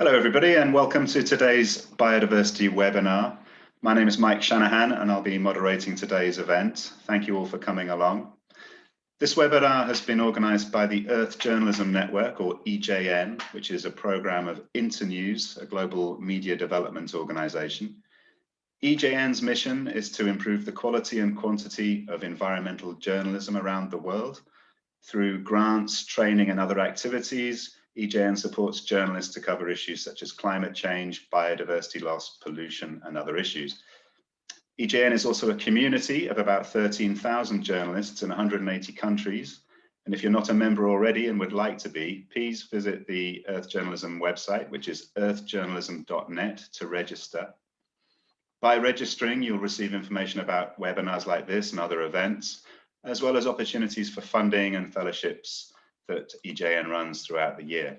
Hello everybody and welcome to today's biodiversity webinar. My name is Mike Shanahan and I'll be moderating today's event. Thank you all for coming along. This webinar has been organised by the Earth Journalism Network or EJN, which is a programme of Internews, a global media development organisation. EJN's mission is to improve the quality and quantity of environmental journalism around the world through grants, training and other activities, EJN supports journalists to cover issues such as climate change, biodiversity loss, pollution and other issues. EJN is also a community of about 13,000 journalists in 180 countries. And if you're not a member already and would like to be, please visit the Earth Journalism website, which is earthjournalism.net to register. By registering, you'll receive information about webinars like this and other events, as well as opportunities for funding and fellowships that EJN runs throughout the year.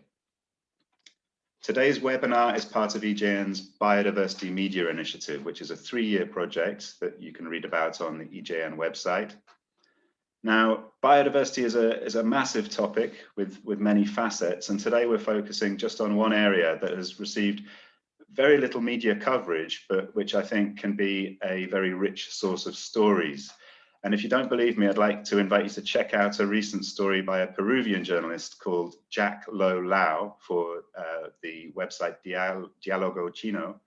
Today's webinar is part of EJN's Biodiversity Media Initiative, which is a three-year project that you can read about on the EJN website. Now, biodiversity is a, is a massive topic with, with many facets, and today we're focusing just on one area that has received very little media coverage, but which I think can be a very rich source of stories. And if you don't believe me, I'd like to invite you to check out a recent story by a Peruvian journalist called Jack Lo Lau for uh, the website Dial Dialogo Chino.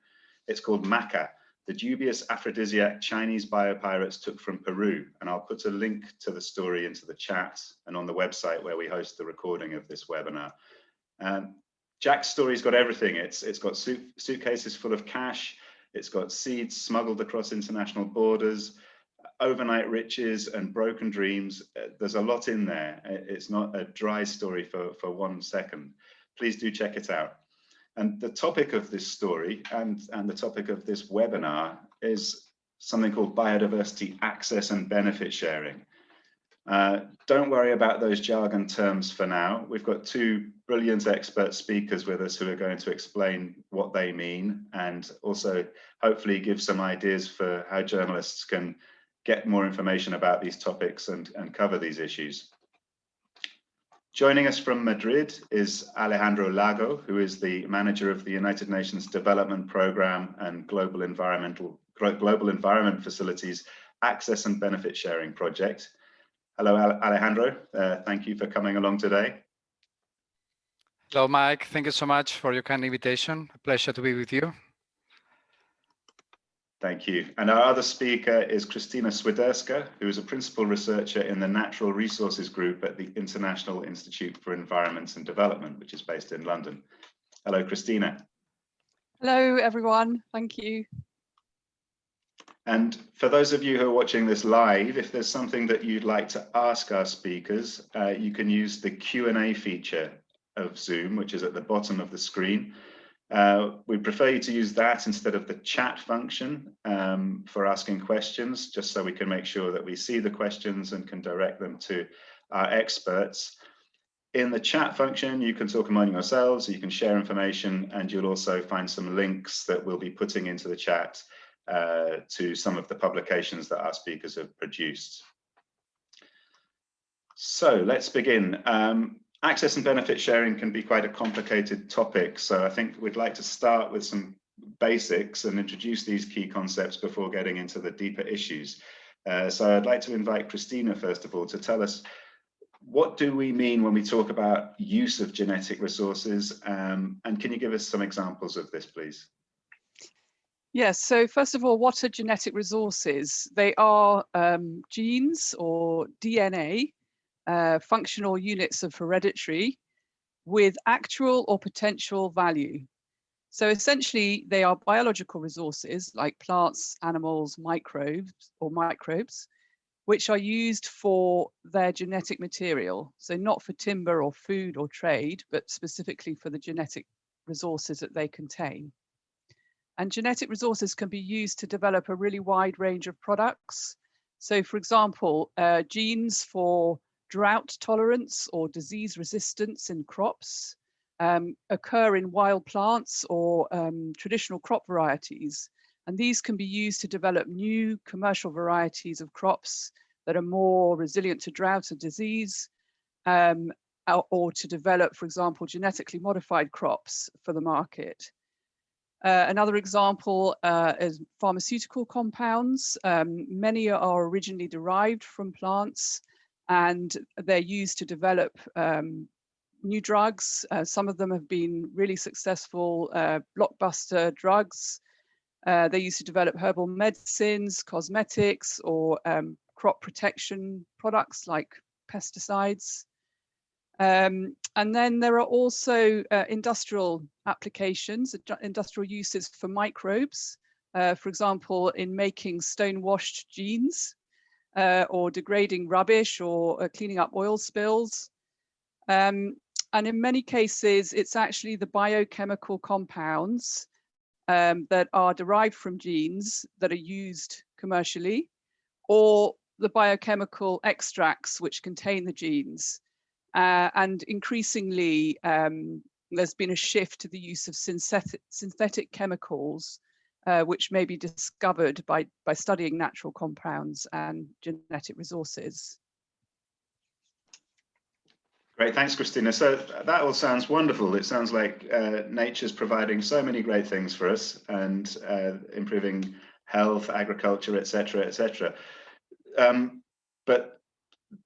It's called Maca, the dubious aphrodisiac Chinese biopirates took from Peru. And I'll put a link to the story into the chat and on the website where we host the recording of this webinar. Um, Jack's story's got everything. It's It's got suit, suitcases full of cash. It's got seeds smuggled across international borders overnight riches and broken dreams. Uh, there's a lot in there. It's not a dry story for, for one second. Please do check it out. And the topic of this story and, and the topic of this webinar is something called biodiversity access and benefit sharing. Uh, don't worry about those jargon terms for now. We've got two brilliant expert speakers with us who are going to explain what they mean and also hopefully give some ideas for how journalists can get more information about these topics and, and cover these issues. Joining us from Madrid is Alejandro Lago, who is the manager of the United Nations Development Programme and Global Environmental Global Environment Facilities Access and Benefit Sharing Project. Hello, Alejandro. Uh, thank you for coming along today. Hello, Mike. Thank you so much for your kind invitation. A pleasure to be with you. Thank you. And our other speaker is Christina Swiderska, who is a principal researcher in the Natural Resources Group at the International Institute for Environment and Development, which is based in London. Hello, Christina. Hello, everyone. Thank you. And for those of you who are watching this live, if there's something that you'd like to ask our speakers, uh, you can use the Q&A feature of Zoom, which is at the bottom of the screen. Uh, we prefer you to use that instead of the chat function um, for asking questions, just so we can make sure that we see the questions and can direct them to our experts. In the chat function, you can talk among yourselves, you can share information, and you'll also find some links that we'll be putting into the chat uh, to some of the publications that our speakers have produced. So let's begin. Um, access and benefit sharing can be quite a complicated topic. So I think we'd like to start with some basics and introduce these key concepts before getting into the deeper issues. Uh, so I'd like to invite Christina, first of all, to tell us what do we mean when we talk about use of genetic resources? Um, and can you give us some examples of this, please? Yes, so first of all, what are genetic resources? They are um, genes or DNA uh, functional units of hereditary with actual or potential value. So essentially, they are biological resources like plants, animals, microbes or microbes, which are used for their genetic material. So not for timber or food or trade, but specifically for the genetic resources that they contain. And genetic resources can be used to develop a really wide range of products. So for example, uh, genes for drought tolerance or disease resistance in crops um, occur in wild plants or um, traditional crop varieties. And these can be used to develop new commercial varieties of crops that are more resilient to drought and disease. Um, or, to develop, for example, genetically modified crops for the market. Uh, another example uh, is pharmaceutical compounds. Um, many are originally derived from plants and they're used to develop um, new drugs. Uh, some of them have been really successful uh, blockbuster drugs. Uh, they used to develop herbal medicines, cosmetics, or um, crop protection products like pesticides. Um, and then there are also uh, industrial applications, industrial uses for microbes, uh, for example, in making stone washed jeans uh, or degrading rubbish or uh, cleaning up oil spills. Um, and in many cases, it's actually the biochemical compounds um, that are derived from genes that are used commercially or the biochemical extracts which contain the genes. Uh, and increasingly, um, there's been a shift to the use of synthetic, synthetic chemicals, uh, which may be discovered by, by studying natural compounds and genetic resources. Great, thanks, Christina. So that all sounds wonderful. It sounds like uh, nature's providing so many great things for us and uh, improving health, agriculture, etc., etc. Um, but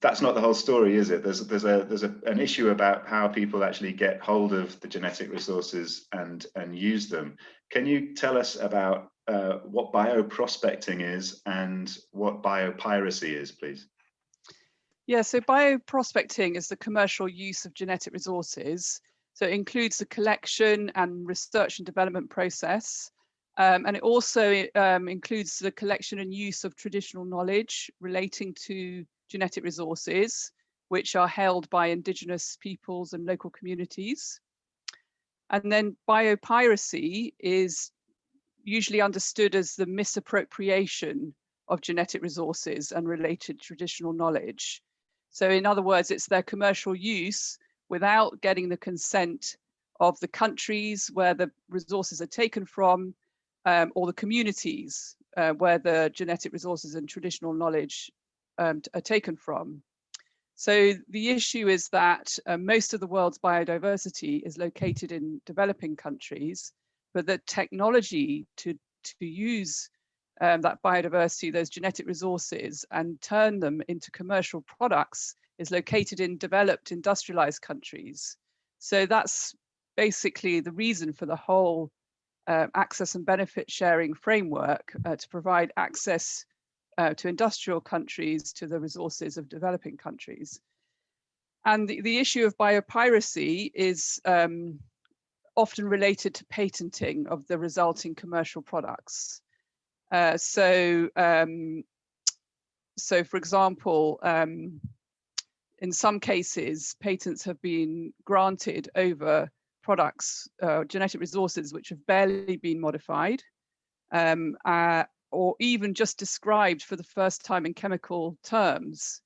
that's not the whole story, is it? There's there's a there's a, an issue about how people actually get hold of the genetic resources and and use them. Can you tell us about uh, what bioprospecting is and what biopiracy is, please? Yeah, so bioprospecting is the commercial use of genetic resources. So it includes the collection and research and development process. Um, and it also um, includes the collection and use of traditional knowledge relating to genetic resources, which are held by indigenous peoples and local communities. And then biopiracy is usually understood as the misappropriation of genetic resources and related traditional knowledge. So in other words, it's their commercial use without getting the consent of the countries where the resources are taken from um, or the communities uh, where the genetic resources and traditional knowledge um, are taken from. So the issue is that uh, most of the world's biodiversity is located in developing countries, but the technology to, to use um, that biodiversity, those genetic resources and turn them into commercial products is located in developed industrialized countries. So that's basically the reason for the whole uh, access and benefit sharing framework uh, to provide access uh, to industrial countries to the resources of developing countries. And the, the issue of biopiracy is um, often related to patenting of the resulting commercial products. Uh, so, um, so for example, um, in some cases, patents have been granted over products, uh, genetic resources, which have barely been modified. Um, uh, or even just described for the first time in chemical terms.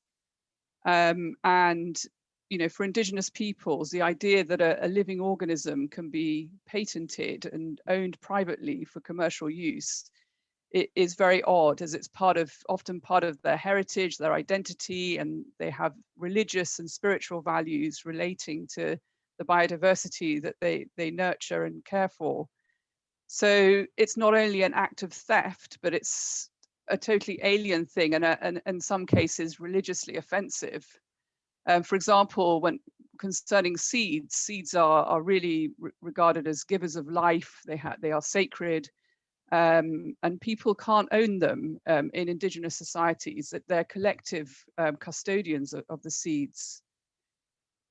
Um, and, you know, for indigenous peoples, the idea that a, a, living organism can be patented and owned privately for commercial use it is very odd as it's part of often part of their heritage, their identity, and they have religious and spiritual values relating to the biodiversity that they, they nurture and care for. So it's not only an act of theft, but it's a totally alien thing and, a, and in some cases religiously offensive. Um, for example, when concerning seeds, seeds are, are really re regarded as givers of life. They, they are sacred um, and people can't own them um, in indigenous societies, that they're collective um, custodians of, of the seeds.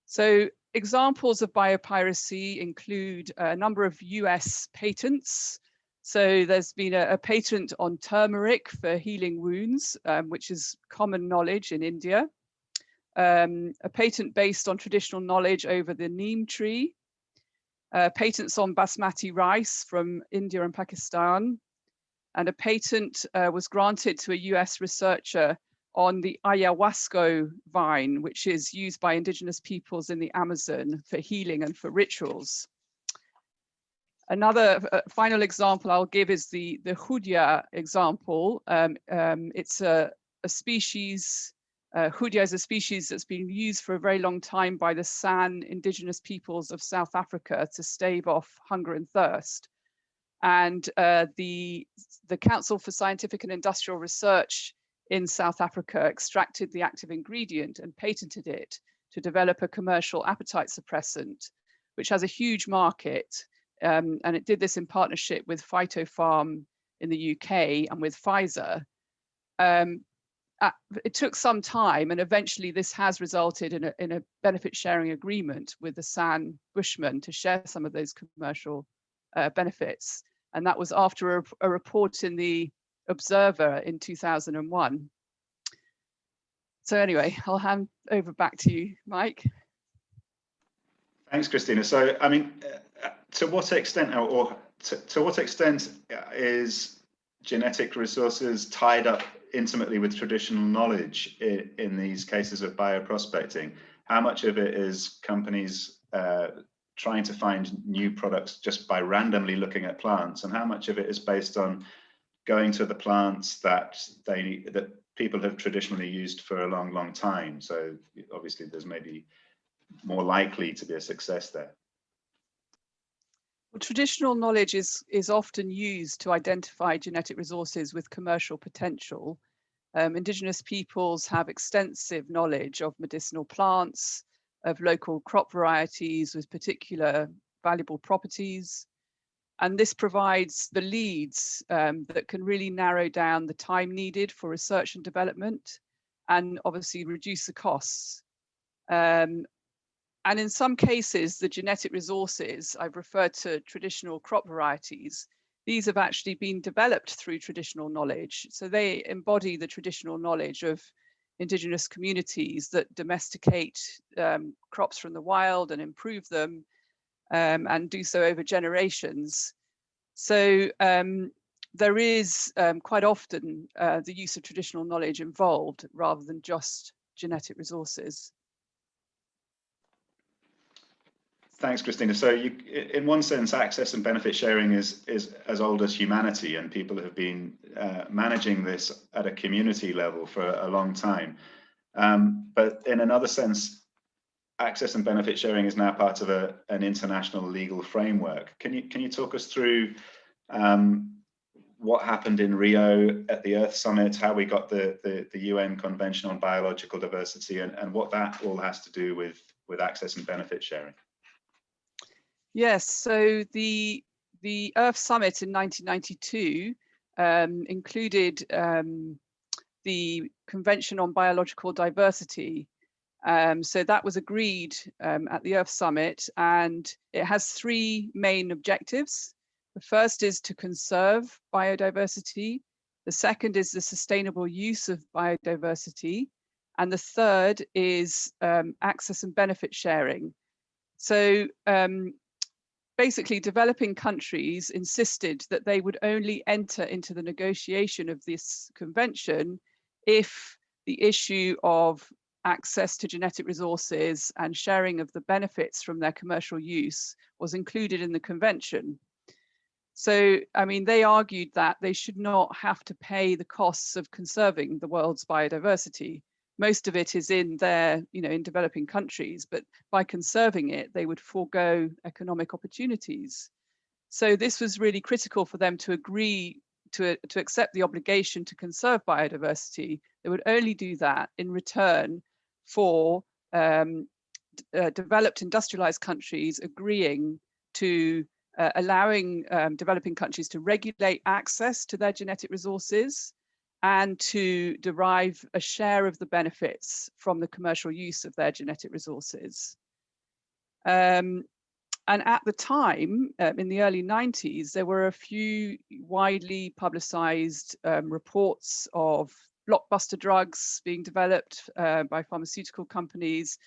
So examples of biopiracy include a number of US patents. So there's been a, a patent on turmeric for healing wounds, um, which is common knowledge in India. Um, a patent based on traditional knowledge over the neem tree. Uh, patents on basmati rice from India and Pakistan. And a patent uh, was granted to a US researcher on the ayahuasca vine, which is used by indigenous peoples in the Amazon for healing and for rituals. Another uh, final example I'll give is the, the Hoodia example. Um, um, it's a, a species Uh, Hoodia is a species that's been used for a very long time by the San indigenous peoples of South Africa to stave off hunger and thirst. And uh, the, the Council for Scientific and Industrial Research in South Africa extracted the active ingredient and patented it to develop a commercial appetite suppressant, which has a huge market. Um, and it did this in partnership with Phytopharm in the UK and with Pfizer. Um, uh, it took some time and eventually this has resulted in a, in a benefit sharing agreement with the San Bushmen to share some of those commercial uh, benefits. And that was after a, a report in the Observer in 2001. So anyway, I'll hand over back to you, Mike. Thanks, Christina. So, I mean, uh, to what extent, or to, to what extent is genetic resources tied up intimately with traditional knowledge in, in these cases of bioprospecting? How much of it is companies uh, trying to find new products just by randomly looking at plants, and how much of it is based on going to the plants that they that people have traditionally used for a long, long time? So obviously, there's maybe more likely to be a success there. Well, traditional knowledge is, is often used to identify genetic resources with commercial potential. Um, indigenous peoples have extensive knowledge of medicinal plants, of local crop varieties with particular valuable properties. And this provides the leads um, that can really narrow down the time needed for research and development and obviously reduce the costs. Um, and in some cases, the genetic resources, I've referred to traditional crop varieties, these have actually been developed through traditional knowledge. So they embody the traditional knowledge of indigenous communities that domesticate um, crops from the wild and improve them um, and do so over generations. So um, there is um, quite often uh, the use of traditional knowledge involved rather than just genetic resources. Thanks, Christina. So you, in one sense, access and benefit sharing is, is as old as humanity and people have been uh, managing this at a community level for a long time. Um, but in another sense, access and benefit sharing is now part of a, an international legal framework. Can you, can you talk us through um, what happened in Rio at the Earth Summit, how we got the, the, the UN Convention on Biological Diversity and, and what that all has to do with, with access and benefit sharing? Yes, so the the Earth Summit in 1992 um, included um, the Convention on Biological Diversity. Um, so that was agreed um, at the Earth Summit and it has three main objectives. The first is to conserve biodiversity. The second is the sustainable use of biodiversity. And the third is um, access and benefit sharing. So um, basically developing countries insisted that they would only enter into the negotiation of this convention if the issue of access to genetic resources and sharing of the benefits from their commercial use was included in the convention. So, I mean, they argued that they should not have to pay the costs of conserving the world's biodiversity most of it is in their, you know, in developing countries, but by conserving it, they would forego economic opportunities. So this was really critical for them to agree to, to accept the obligation to conserve biodiversity. They would only do that in return for um, uh, developed industrialized countries agreeing to uh, allowing um, developing countries to regulate access to their genetic resources and to derive a share of the benefits from the commercial use of their genetic resources. Um, and at the time, um, in the early 90s, there were a few widely publicized um, reports of blockbuster drugs being developed uh, by pharmaceutical companies.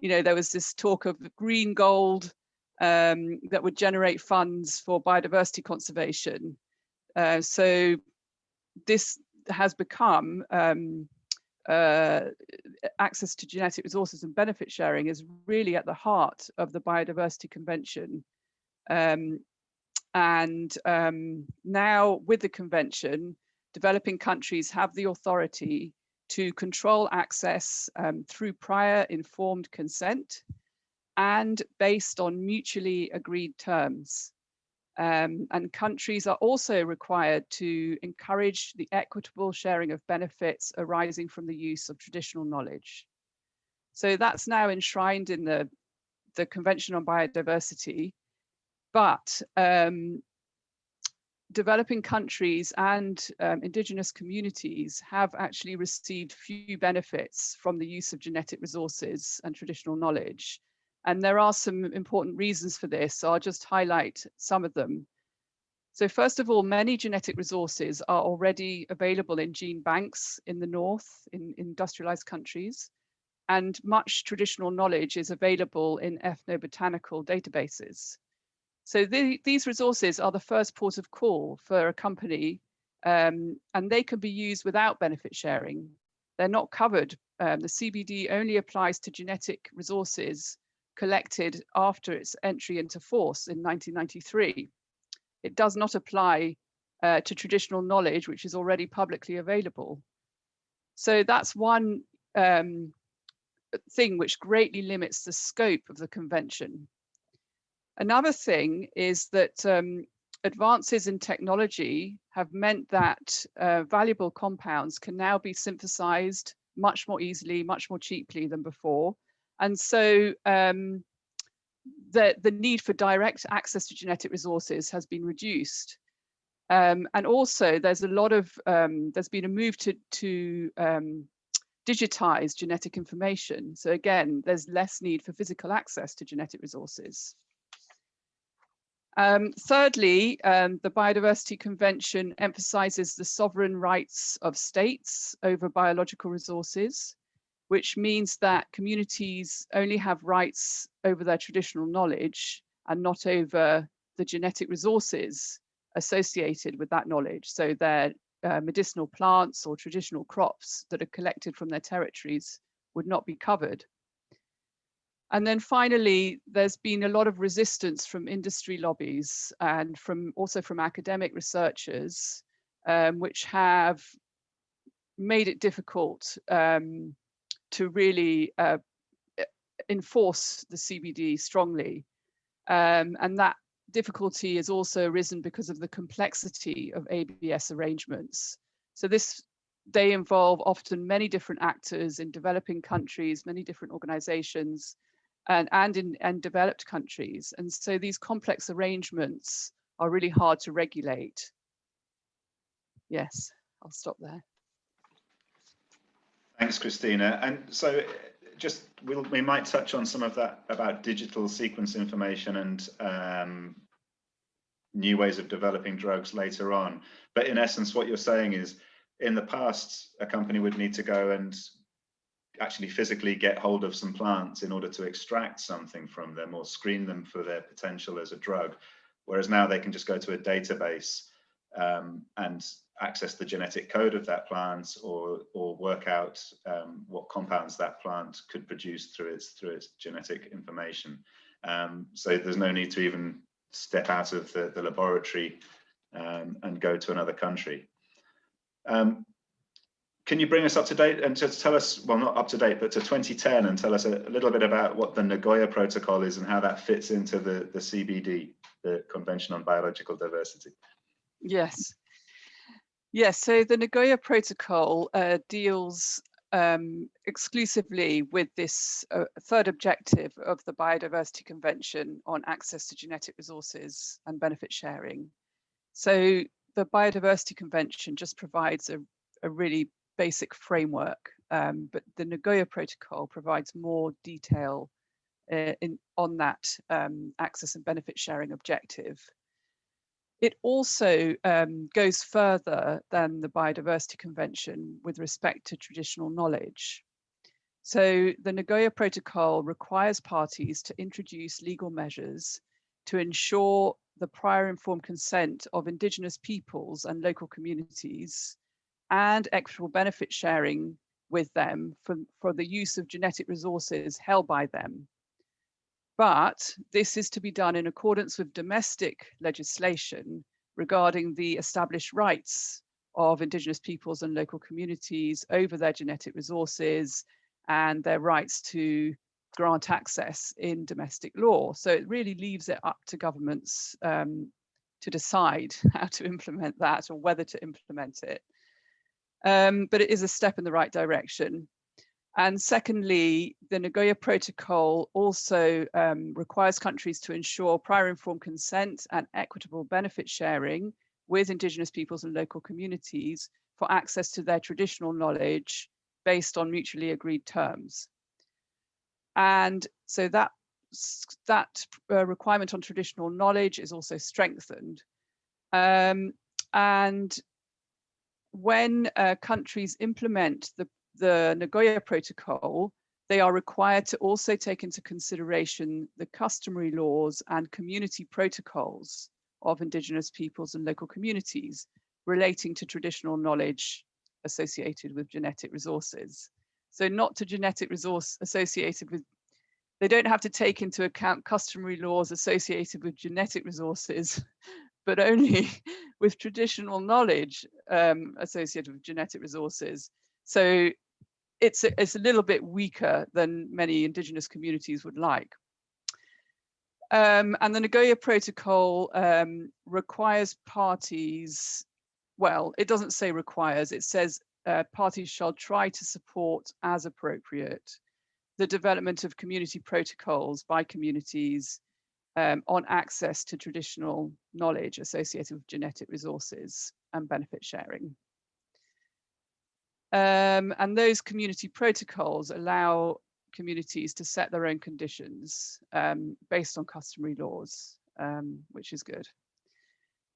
You know, there was this talk of green gold um, that would generate funds for biodiversity conservation. Uh, so this has become um, uh, access to genetic resources and benefit sharing is really at the heart of the Biodiversity Convention. Um, and um, now with the convention, developing countries have the authority to control access um, through prior informed consent and based on mutually agreed terms. Um, and countries are also required to encourage the equitable sharing of benefits arising from the use of traditional knowledge. So that's now enshrined in the, the Convention on Biodiversity, but um, developing countries and um, indigenous communities have actually received few benefits from the use of genetic resources and traditional knowledge. And there are some important reasons for this. So I'll just highlight some of them. So first of all, many genetic resources are already available in gene banks in the north, in industrialized countries, and much traditional knowledge is available in ethnobotanical databases. So the, these resources are the first port of call for a company um, and they can be used without benefit sharing. They're not covered. Um, the CBD only applies to genetic resources collected after its entry into force in 1993. It does not apply uh, to traditional knowledge, which is already publicly available. So that's one um, thing which greatly limits the scope of the convention. Another thing is that um, advances in technology have meant that uh, valuable compounds can now be synthesized much more easily, much more cheaply than before. And so um, the, the need for direct access to genetic resources has been reduced. Um, and also there's a lot of, um, there's been a move to, to um, digitize genetic information. So again, there's less need for physical access to genetic resources. Um, thirdly, um, the Biodiversity Convention emphasizes the sovereign rights of states over biological resources, which means that communities only have rights over their traditional knowledge and not over the genetic resources associated with that knowledge. So their uh, medicinal plants or traditional crops that are collected from their territories would not be covered. And then finally, there's been a lot of resistance from industry lobbies and from also from academic researchers, um, which have made it difficult um, to really uh, enforce the CBD strongly. Um, and that difficulty has also arisen because of the complexity of ABS arrangements. So this they involve often many different actors in developing countries, many different organizations, and, and in and developed countries. And so these complex arrangements are really hard to regulate. Yes, I'll stop there. Thanks, Christina. And so just we'll, we might touch on some of that about digital sequence information and um, new ways of developing drugs later on. But in essence, what you're saying is in the past, a company would need to go and actually physically get hold of some plants in order to extract something from them or screen them for their potential as a drug. Whereas now they can just go to a database um, and access the genetic code of that plant or, or work out um, what compounds that plant could produce through its, through its genetic information. Um, so there's no need to even step out of the, the laboratory um, and go to another country. Um, can you bring us up to date and just tell us, well, not up to date, but to 2010 and tell us a, little bit about what the Nagoya Protocol is and how that fits into the, the CBD, the Convention on Biological Diversity? Yes. Yes, so the Nagoya Protocol uh, deals um, exclusively with this uh, third objective of the Biodiversity Convention on access to genetic resources and benefit sharing. So the Biodiversity Convention just provides a, a really basic framework, um, but the Nagoya Protocol provides more detail uh, in, on that um, access and benefit sharing objective. It also um, goes further than the Biodiversity Convention with respect to traditional knowledge. So the Nagoya Protocol requires parties to introduce legal measures to ensure the prior informed consent of indigenous peoples and local communities and equitable benefit sharing with them for, for the use of genetic resources held by them. But this is to be done in accordance with domestic legislation regarding the established rights of indigenous peoples and local communities over their genetic resources and their rights to grant access in domestic law. So it really leaves it up to governments um, to decide how to implement that or whether to implement it. Um, but it is a step in the right direction. And secondly, the Nagoya Protocol also um, requires countries to ensure prior informed consent and equitable benefit sharing with Indigenous peoples and local communities for access to their traditional knowledge based on mutually agreed terms. And so that, that uh, requirement on traditional knowledge is also strengthened. Um, and when uh, countries implement the the Nagoya Protocol, they are required to also take into consideration the customary laws and community protocols of indigenous peoples and local communities relating to traditional knowledge associated with genetic resources. So not to genetic resource associated with, they don't have to take into account customary laws associated with genetic resources, but only with traditional knowledge um, associated with genetic resources. So it's a, it's a little bit weaker than many indigenous communities would like. Um, and the Nagoya Protocol um, requires parties, well, it doesn't say requires, it says uh, parties shall try to support as appropriate the development of community protocols by communities um, on access to traditional knowledge associated with genetic resources and benefit sharing. Um, and those community protocols allow communities to set their own conditions um, based on customary laws, um, which is good.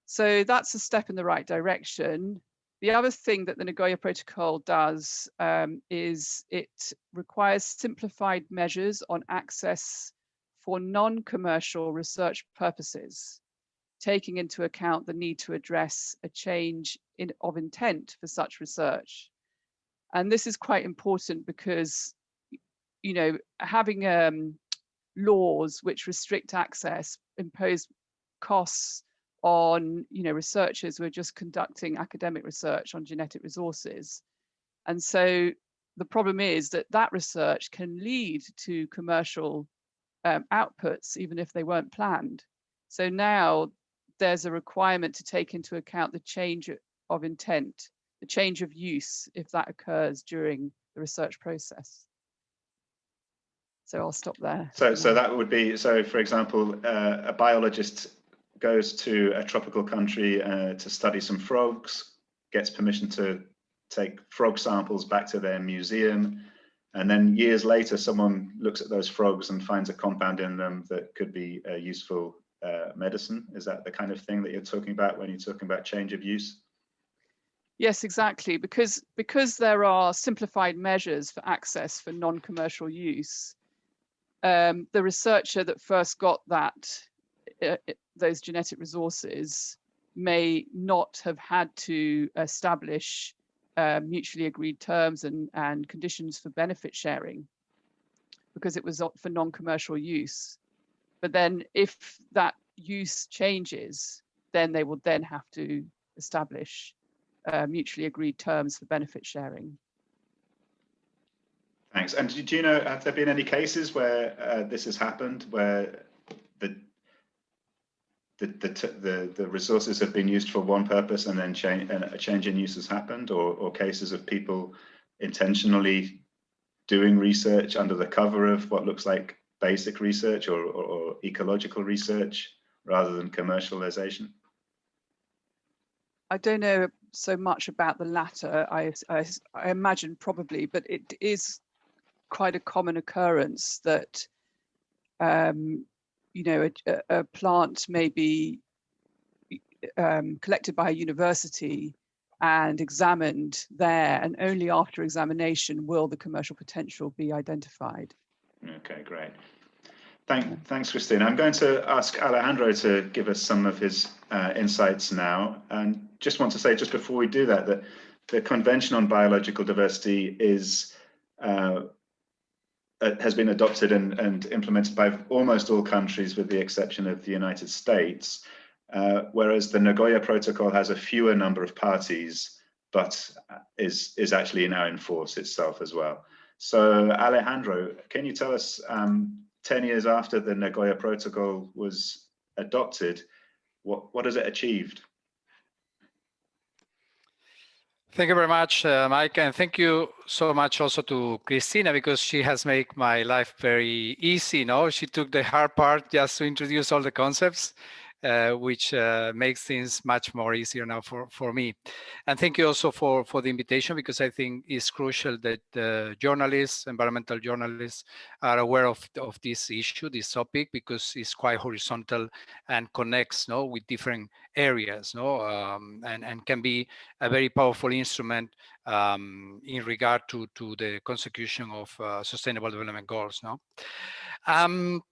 So that's a step in the right direction. The other thing that the Nagoya Protocol does um, is it requires simplified measures on access for non-commercial research purposes, taking into account the need to address a change in, of intent for such research. And this is quite important because, you know, having um, laws which restrict access impose costs on, you know, researchers who are just conducting academic research on genetic resources. And so the problem is that that research can lead to commercial um, outputs, even if they weren't planned. So now there's a requirement to take into account the change of intent the change of use if that occurs during the research process. So I'll stop there. So, so that would be, so for example, uh, a biologist goes to a tropical country uh, to study some frogs, gets permission to take frog samples back to their museum, and then years later, someone looks at those frogs and finds a compound in them that could be a useful uh, medicine. Is that the kind of thing that you're talking about when you're talking about change of use? Yes, exactly. Because because there are simplified measures for access for non-commercial use, um, the researcher that first got that uh, those genetic resources may not have had to establish uh, mutually agreed terms and, and conditions for benefit sharing because it was for non-commercial use. But then if that use changes, then they will then have to establish uh, mutually agreed terms for benefit sharing. Thanks. And do you know, have there been any cases where uh, this has happened, where the, the, the, the resources have been used for one purpose and then change, a change in use has happened, or, or cases of people intentionally doing research under the cover of what looks like basic research or, or, or ecological research rather than commercialization? I don't know so much about the latter. I, I, I, imagine probably, but it is quite a common occurrence that, um, you know, a, a, plant may be um, collected by a university and examined there, and only after examination will the commercial potential be identified. Okay, great. Thank, thanks, Christine. I'm going to ask Alejandro to give us some of his uh, insights now. And just want to say, just before we do that, that the Convention on Biological Diversity is uh, uh, has been adopted and, and, implemented by almost all countries with the exception of the United States, uh, whereas the Nagoya Protocol has a fewer number of parties but is, is actually now in force itself as well. So Alejandro, can you tell us, um, 10 years after the Nagoya Protocol was adopted, what, what has it achieved? Thank you very much, uh, Mike, and thank you so much also to Christina because she has made my life very easy. No, she took the hard part just to introduce all the concepts, which uh, makes things much more easier now for, for me. And thank you also for, for the invitation because I think it's crucial that uh, journalists, environmental journalists are aware of, of this issue, this topic, because it's quite horizontal and connects no, with different areas no, um, and, and can be a very powerful instrument um, in regard to, to the consecution of uh, sustainable development goals. No? Um,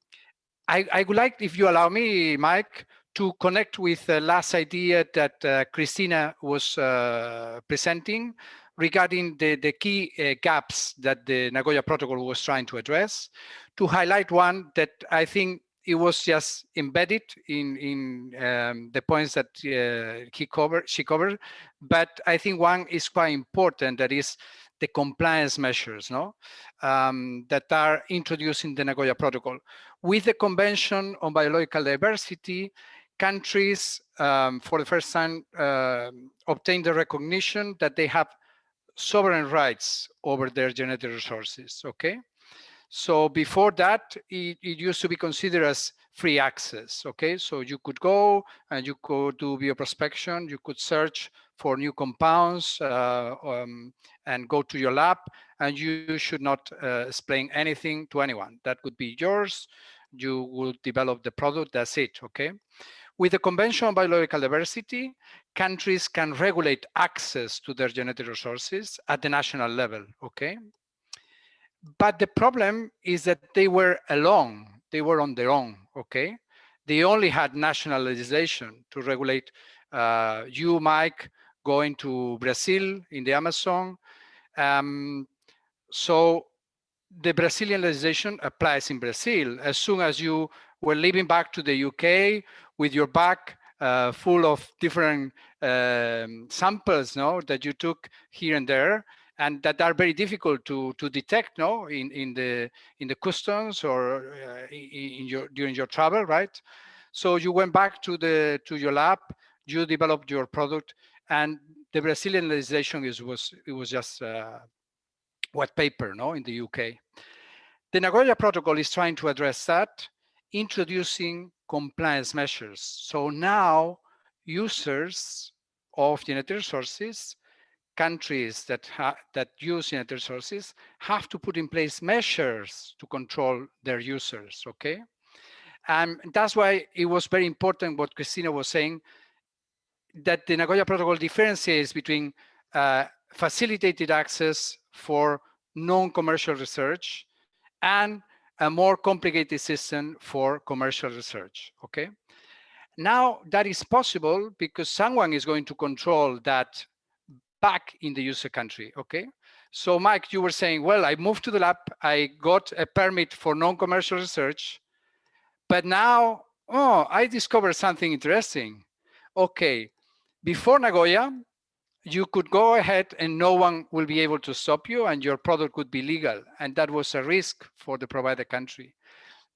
I, I would like, if you allow me, Mike, to connect with the last idea that uh, Christina was uh, presenting regarding the, the key uh, gaps that the Nagoya Protocol was trying to address, to highlight one that I think it was just embedded in in um, the points that uh, he covered, she covered, but I think one is quite important. That is the compliance measures, no, um, that are introduced in the Nagoya Protocol with the Convention on Biological Diversity. Countries, um, for the first time, uh, obtained the recognition that they have sovereign rights over their genetic resources. Okay, so before that, it, it, used to be considered as free access. Okay, so you could go and you could do bioprospection, you could search for new compounds uh, um, and go to your lab, and you should not uh, explain anything to anyone. That would be yours. You will develop the product. That's it. Okay. With the Convention on Biological Diversity, countries can regulate access to their genetic resources at the national level. Okay, but the problem is that they were alone. They were on their own, okay? They only had national legislation to regulate uh, you, Mike, going to Brazil in the Amazon. Um, so the Brazilian legislation applies in Brazil. As soon as you were leaving back to the UK with your bag uh, full of different um, samples no, that you took here and there, and that are very difficult to to detect no in in the in the customs or uh, in your during your travel right so you went back to the to your lab you developed your product and the brazilian legislation is was it was just uh, white paper no in the uk the nagoya protocol is trying to address that introducing compliance measures. So now users of genetic resources countries that that use genetic resources have to put in place measures to control their users okay? And that's why it was very important what christina was saying that the nagoya protocol differentiates between uh, facilitated access for non-commercial research and a more complicated system for commercial research okay now that is possible because someone is going to control that back in the user country, okay? So Mike, you were saying, well, I moved to the lab, I got a permit for non-commercial research, but now, oh, I discovered something interesting. Okay, before Nagoya, you could go ahead and no one will be able to stop you and your product could be legal. And that was a risk for the provider country.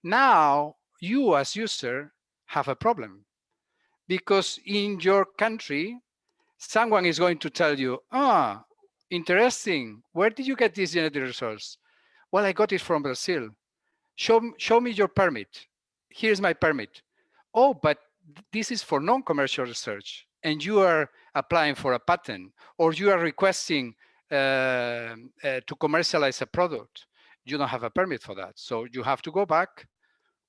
Now, you as user have a problem because in your country, someone is going to tell you, ah, interesting. Where did you get this genetic resource? Well, I got it from Brazil. Show, show me your permit. Here's my permit. Oh, but this is for non-commercial research and you are applying for a patent or you are requesting uh, uh, to commercialize a product. You don't have a permit for that. So you have to go back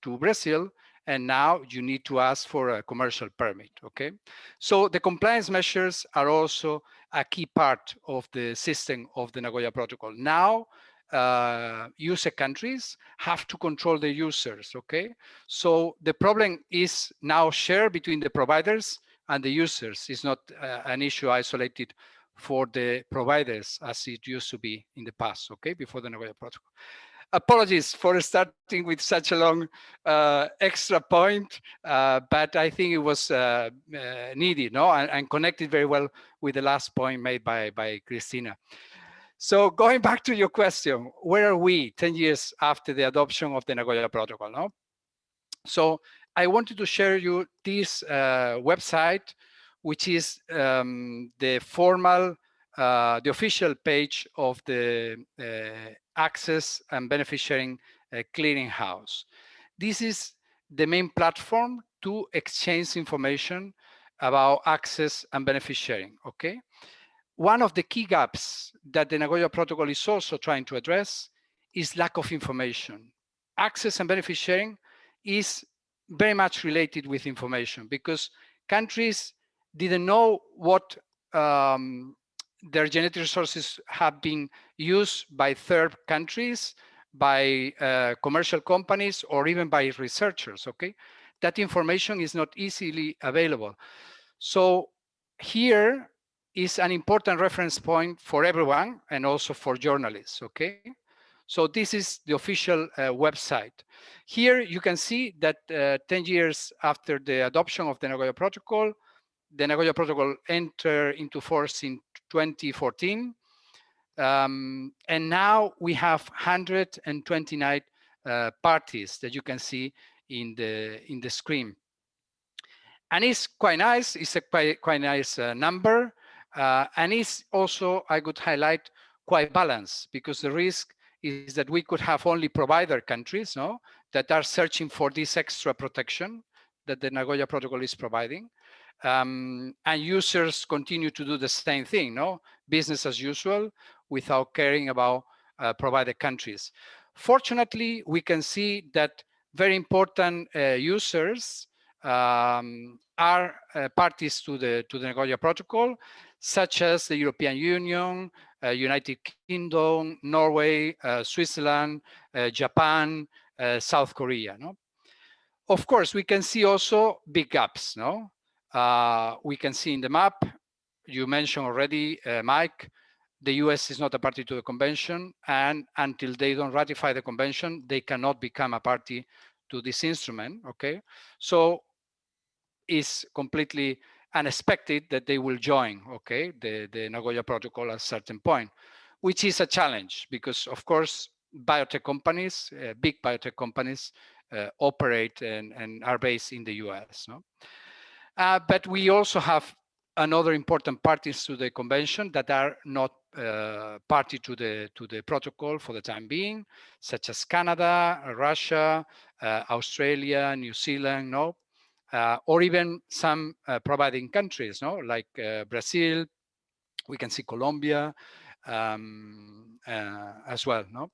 to Brazil and now you need to ask for a commercial permit, okay? So the compliance measures are also a key part of the system of the Nagoya Protocol. Now, uh, user countries have to control the users, okay? So the problem is now shared between the providers and the users. It's not uh, an issue isolated for the providers as it used to be in the past, okay, before the Nagoya Protocol. apologies for starting with such a long uh, extra point, uh, but I think it was uh, uh needed, no, and, and, connected very well with the last point made by by Christina. So going back to your question, where are we 10 years after the adoption of the Nagoya Protocol? No, so I wanted to share you this uh, website, which is um, the formal uh, the official page of the uh, access and benefit sharing uh, clearinghouse. This is the main platform to exchange information about access and benefit sharing, okay? One of the key gaps that the Nagoya Protocol is also trying to address is lack of information. Access and benefit sharing is very much related with information because countries didn't know what um, their genetic resources have been used by third countries, by uh, commercial companies, or even by researchers, okay? That information is not easily available. So here is an important reference point for everyone and also for journalists, okay? So this is the official uh, website. Here you can see that uh, 10 years after the adoption of the Nagoya Protocol, the Nagoya Protocol entered into force in 2014. Um, and now we have 129 uh, parties that you can see in the in the screen. And it's quite nice. It's a quite quite nice uh, number, uh, and it's also I could highlight quite balanced because the risk is that we could have only provider countries, no, that are searching for this extra protection that the Nagoya Protocol is providing, um, and users continue to do the same thing, no? Business as usual without caring about uh, provided countries. Fortunately, we can see that very important uh, users um, are uh, parties to the to the Nagoya Protocol, such as the European Union, United Kingdom, Norway, uh, Switzerland, uh, Japan, South Korea. No, of course we can see also big gaps. No, uh, we can see in the map, you mentioned already, uh, Mike, the US is not a party to the convention, and until they don't ratify the convention, they cannot become a party to this instrument, okay? So it's completely unexpected that they will join, okay, the, the Nagoya Protocol at a certain point, which is a challenge because, of course, biotech companies, uh, big biotech companies, uh, operate and, and are based in the US. No? Uh, but we also have another important parties to the convention that are not uh, party to the to the protocol for the time being, such as Canada, Russia, uh, Australia, New Zealand, no, uh, or even some uh, providing countries, no, like uh, Brazil. We can see Colombia um, as well, no.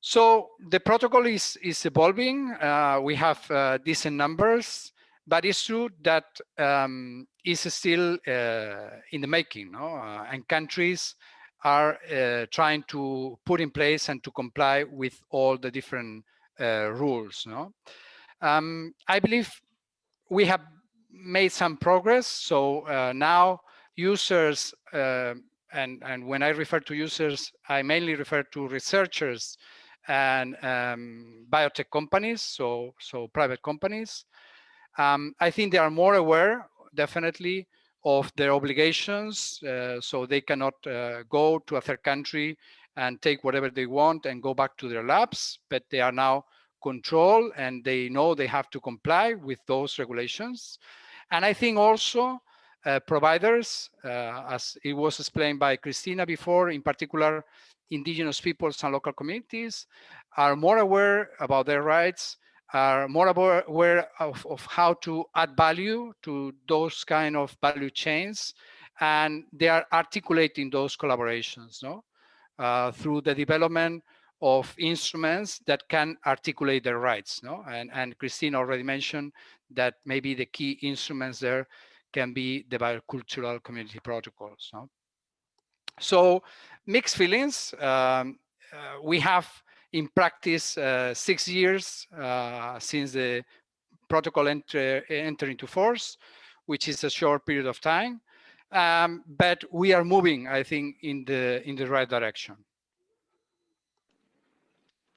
So the protocol is is evolving. we have decent numbers but it's true that um, it's still uh, in the making, no? Uh, and countries are uh, trying to put in place and to comply with all the different uh, rules. No? Um, I believe we have made some progress. So uh, now users, uh, and, and when I refer to users, I mainly refer to researchers and um, biotech companies, so, so private companies, um, I think they are more aware, definitely, of their obligations, uh, so they cannot uh, go to a third country and take whatever they want and go back to their labs, but they are now controlled and they know they have to comply with those regulations. And I think also uh, providers, uh, as it was explained by Christina before, in particular, indigenous peoples and local communities are more aware about their rights are more aware of, of how to add value to those kind of value chains and they are articulating those collaborations no uh, through the development of instruments that can articulate their rights no and and christine already mentioned that maybe the key instruments there can be the biocultural community protocols no so mixed feelings um, uh, we have in practice uh, six years uh, since the protocol enter, enter into force, which is a short period of time. Um, but we are moving, I think, in the in the right direction.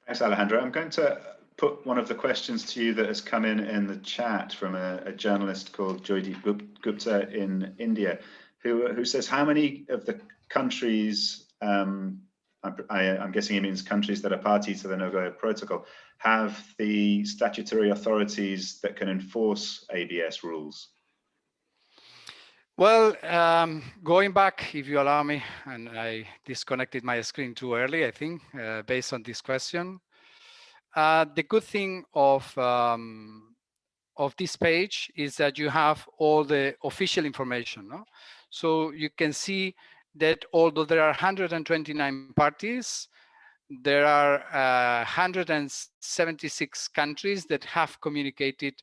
Thanks, Alejandro. I'm going to put one of the questions to you that has come in in the chat from a, a journalist called Joydeep Gupta in India, who, who says, how many of the countries, um, I, am guessing he means countries that are party to the Nagoya Protocol, have the statutory authorities that can enforce ABS rules? Well, um, going back, if you allow me, and I disconnected my screen too early, I think, uh, based on this question. Uh, the good thing of um, of this page is that you have all the official information. No? So you can see that although there are 129 parties, there are uh, 176 countries that have communicated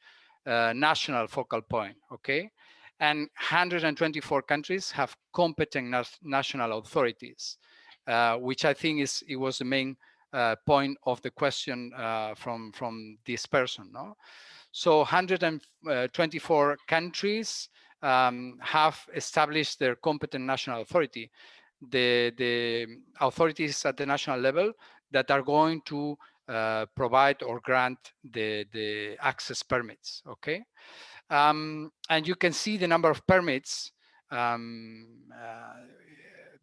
uh, national focal point, okay? And 124 countries have competent national authorities, uh, which I think is it was the main uh, point of the question uh, from, from this person, no? So 124 countries um, have established their competent national authority the, the authorities at the national level that are going to uh, provide or grant the, the access permits, okay? Um, and you can see the number of permits um, uh,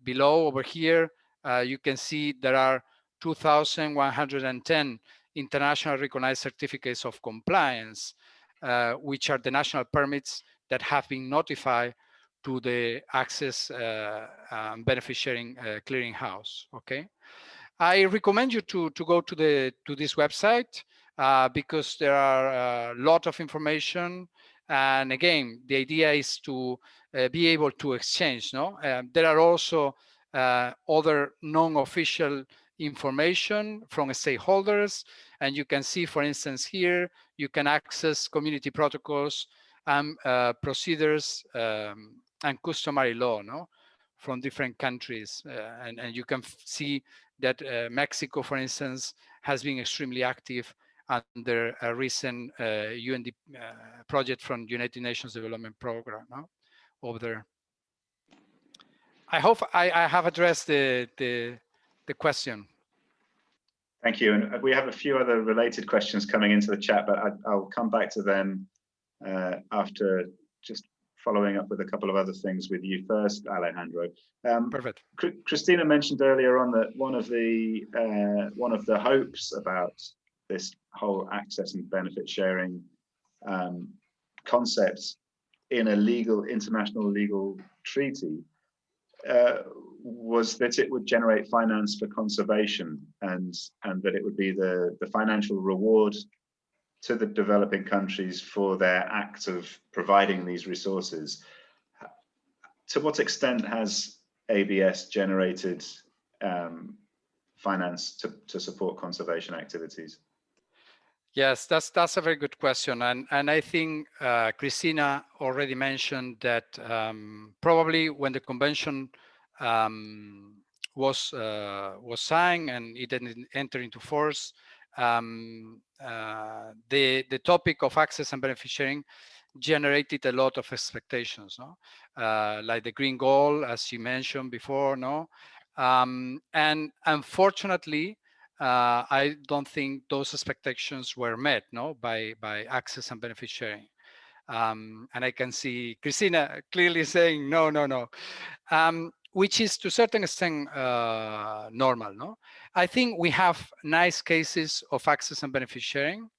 below over here. Uh, you can see there are 2,110 international recognized certificates of compliance, uh, which are the national permits that have been notified to the access uh, um, benefit sharing uh, clearinghouse. Okay, I recommend you to to go to the to this website uh, because there are a lot of information. And again, the idea is to uh, be able to exchange. No, um, there are also uh, other non-official information from stakeholders, and you can see, for instance, here you can access community protocols and uh, procedures um, and customary law no from different countries uh, and, and you can see that uh, Mexico for instance has been extremely active under a recent uh, UND uh, project from United Nations Development Program no? over there. I hope I, I have addressed the, the, the question. Thank you. And we have a few other related questions coming into the chat, but I, will come back to them uh, after just following up with a couple of other things with you first, Alejandro. Um, Perfect. Christina mentioned earlier on that one of the uh, one of the hopes about this whole access and benefit sharing um, concept in a legal international legal treaty uh, was that it would generate finance for conservation and and that it would be the the financial reward to the developing countries for their act of providing these resources. To what extent has ABS generated um, finance to, to support conservation activities? Yes, that's that's a very good question, and and I think uh, Christina already mentioned that um, probably when the convention um, was uh, was signed and it didn't enter into force, um, uh, the the topic of access and benefit sharing generated a lot of expectations, no? Uh, like the green gold, as you mentioned before, no? Um, and unfortunately, uh, I don't think those expectations were met, no, by by access and benefit sharing. Um, and I can see Christina clearly saying no, no, no. Um, which is to a certain extent uh, normal. No, I think we have nice cases of access and benefit sharing.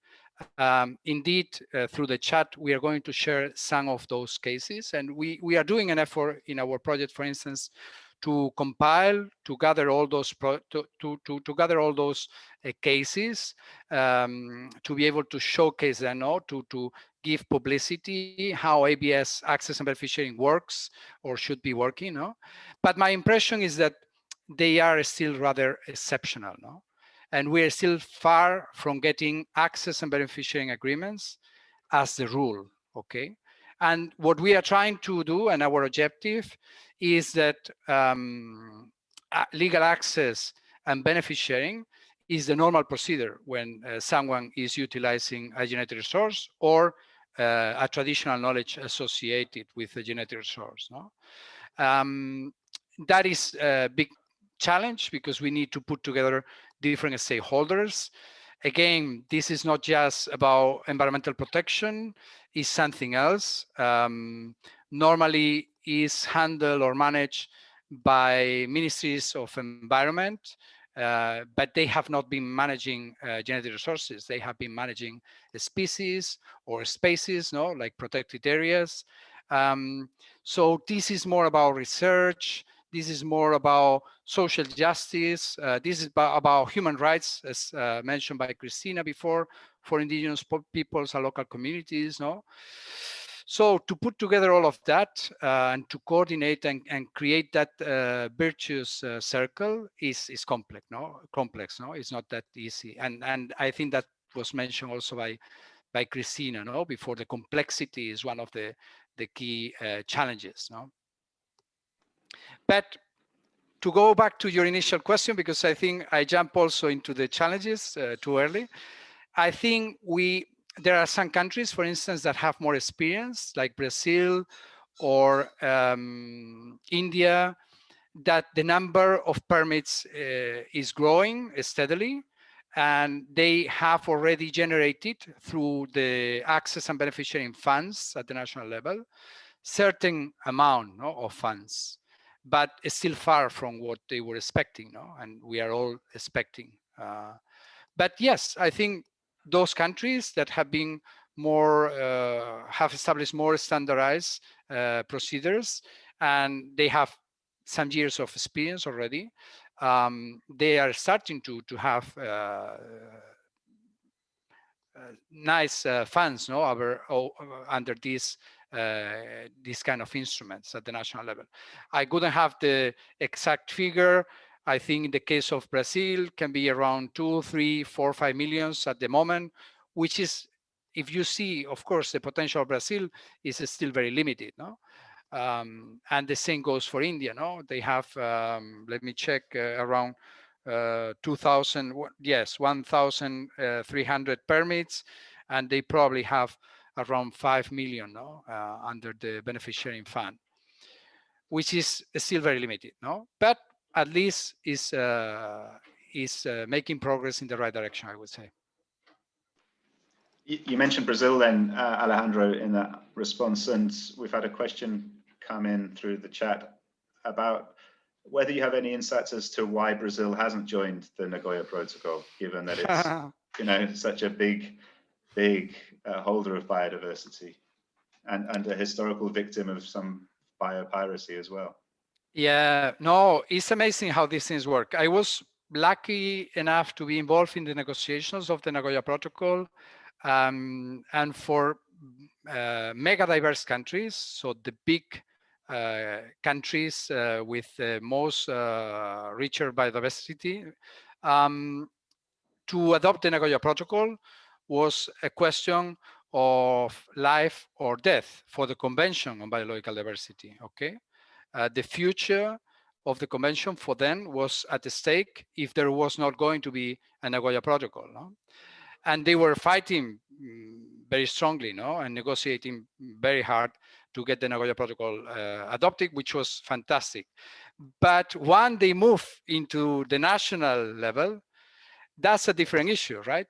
Um, indeed, uh, through the chat, we are going to share some of those cases, and we we are doing an effort in our project, for instance, to compile, to gather all those to, to, to, to gather all those uh, cases, um, to be able to showcase them, no? to, to give publicity, how ABS access and benefit sharing works or should be working. No? But my impression is that they are still rather exceptional. No? And we're still far from getting access and benefit sharing agreements as the rule, okay? And what we are trying to do and our objective is that um, legal access and benefit sharing is the normal procedure when uh, someone is utilizing a genetic resource or uh, a traditional knowledge associated with a genetic resource. No? Um, that is a big challenge because we need to put together different stakeholders. Again, this is not just about environmental protection, it's something else. Um, normally is handled or managed by ministries of environment, uh, but they have not been managing uh, genetic resources. They have been managing species or spaces, no, like protected areas. Um, so this is more about research. This is more about social justice. Uh, this is about, human rights, as uh, mentioned by Christina before, for indigenous peoples and local communities. No. So to put together all of that uh, and to coordinate and, and create that uh, virtuous uh, circle is is complex, no? Complex, no? It's not that easy. And and I think that was mentioned also by by Christina, no? Before the complexity is one of the the key uh, challenges, no? But to go back to your initial question, because I think I jump also into the challenges uh, too early. I think we there are some countries, for instance, that have more experience, like Brazil or um, India, that the number of permits uh, is growing steadily and they have already generated through the access and beneficiary funds at the national level certain amount no, of funds but it's still far from what they were expecting no? and we are all expecting uh, but yes i think those countries that have been more uh, have established more standardized uh, procedures and they have some years of experience already um, they are starting to to have uh, uh nice uh, funds no over oh, under these uh, these kind of instruments at the national level i couldn't have the exact figure I think in the case of Brazil can be around two, three, four, five millions at the moment, which is, if you see, of course, the potential of Brazil is still very limited, no? Um, and the same goes for India, no? They have, um, let me check, uh, around uh, 2,000, yes, 1,300 uh, permits, and they probably have around 5 million no? Uh, under the beneficiary fund, which is still very limited, no? But at least is uh, is uh, making progress in the right direction, I would say. You mentioned Brazil then, uh, Alejandro, in that response, and we've had a question come in through the chat about whether you have any insights as to why Brazil hasn't joined the Nagoya Protocol, given that it's you know such a big, big uh, holder of biodiversity and, and a historical victim of some biopiracy as well. Yeah, no, it's amazing how these things work. I was lucky enough to be involved in the negotiations of the Nagoya Protocol. Um, and for uh, mega diverse countries, so the big uh, countries uh, with the most uh, richer biodiversity, um, to adopt the Nagoya Protocol was a question of life or death for the Convention on Biological Diversity, okay? uh, the future of the convention for them was at stake if there was not going to be a Nagoya Protocol. No? And they were fighting mm, very strongly no? and negotiating very hard to get the Nagoya Protocol uh, adopted, which was fantastic. But when they move into the national level, that's a different issue, right?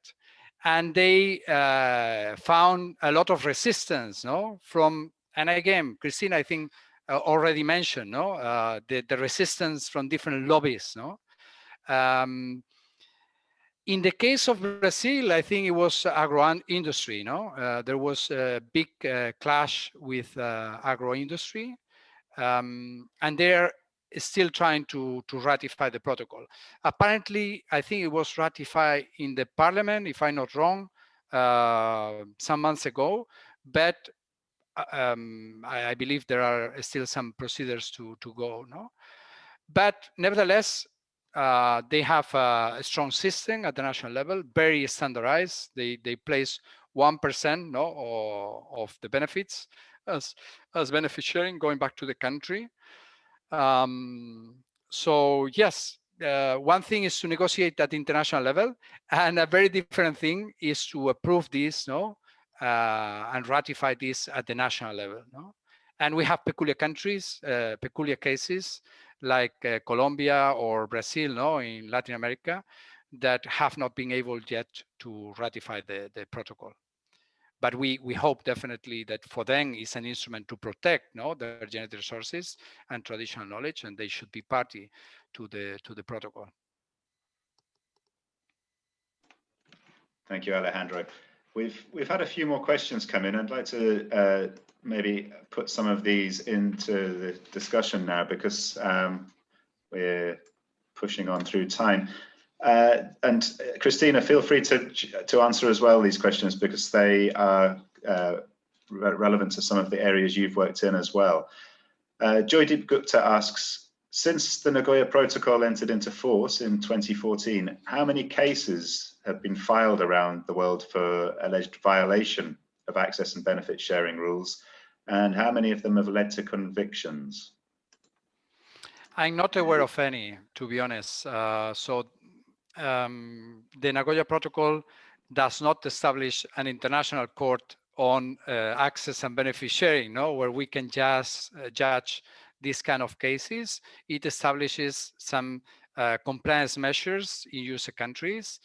And they uh, found a lot of resistance, no? From and again, Christine, I think uh, already mentioned, no, uh, the, the resistance from different lobbies, no. Um, in the case of Brazil, I think it was agro industry. No, uh, there was a big uh, clash with uh, agro industry, um, and they're still trying to to ratify the protocol. Apparently, I think it was ratified in the parliament, if I'm not wrong, uh, some months ago. But uh, um, I, I, believe there are still some procedures to, to go, no? But nevertheless, uh, they have a, a, strong system at the national level, very standardized. They, they place 1% no, of the benefits as, as benefit sharing going back to the country. Um, so yes, uh, one thing is to negotiate at international level and a very different thing is to approve this no uh, and ratify this at the national level. No? And we have peculiar countries, uh, peculiar cases like uh, Colombia or Brazil no, in Latin America that have not been able yet to ratify the, the protocol. But we, we hope definitely that for them is an instrument to protect no, their genetic resources and traditional knowledge, and they should be party to the, to the protocol. Thank you, Alejandro. We've we've had a few more questions come in. I'd like to uh, maybe put some of these into the discussion now because um, we're pushing on through time. Uh, and uh, Christina, feel free to to answer as well these questions because they are uh, re relevant to some of the areas you've worked in as well. Uh, Joydeep Gupta asks, since the Nagoya Protocol entered into force in 2014, how many cases have been filed around the world for alleged violation of access and benefit sharing rules, and how many of them have led to convictions? I'm not aware of any, to be honest. Uh, so um, the Nagoya Protocol does not establish an international court on uh, access and benefit sharing, no, where we can just uh, judge these kind of cases. It establishes some uh, compliance measures in user countries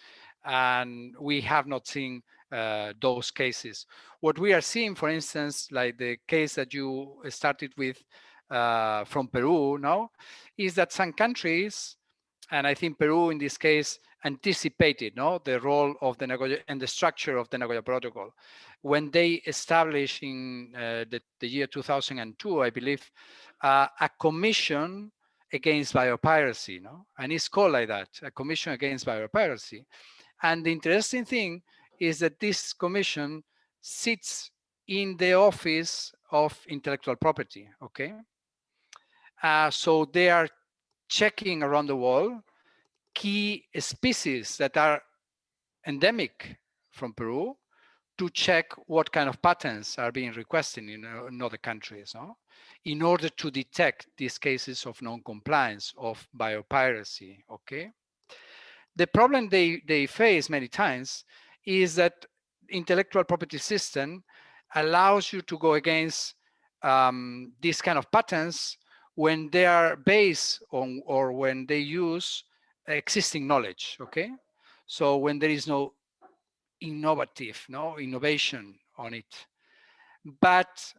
and we have not seen uh, those cases. What we are seeing, for instance, like the case that you started with uh, from Peru now, is that some countries, and I think Peru in this case anticipated no, the role of the Nagoya and the structure of the Nagoya Protocol. When they established in uh, the, the, year 2002, I believe, uh, a commission against biopiracy, no? and it's called like that, a commission against biopiracy. And the interesting thing is that this commission sits in the office of intellectual property, okay? Uh, so they are checking around the world key species that are endemic from Peru to check what kind of patents are being requested in, uh, in other countries, no? in order to detect these cases of non-compliance of biopiracy, okay? The problem they, they face many times is that intellectual property system allows you to go against um, these kind of patents when they are based on or when they use existing knowledge, okay? So when there is no innovative, no innovation on it. But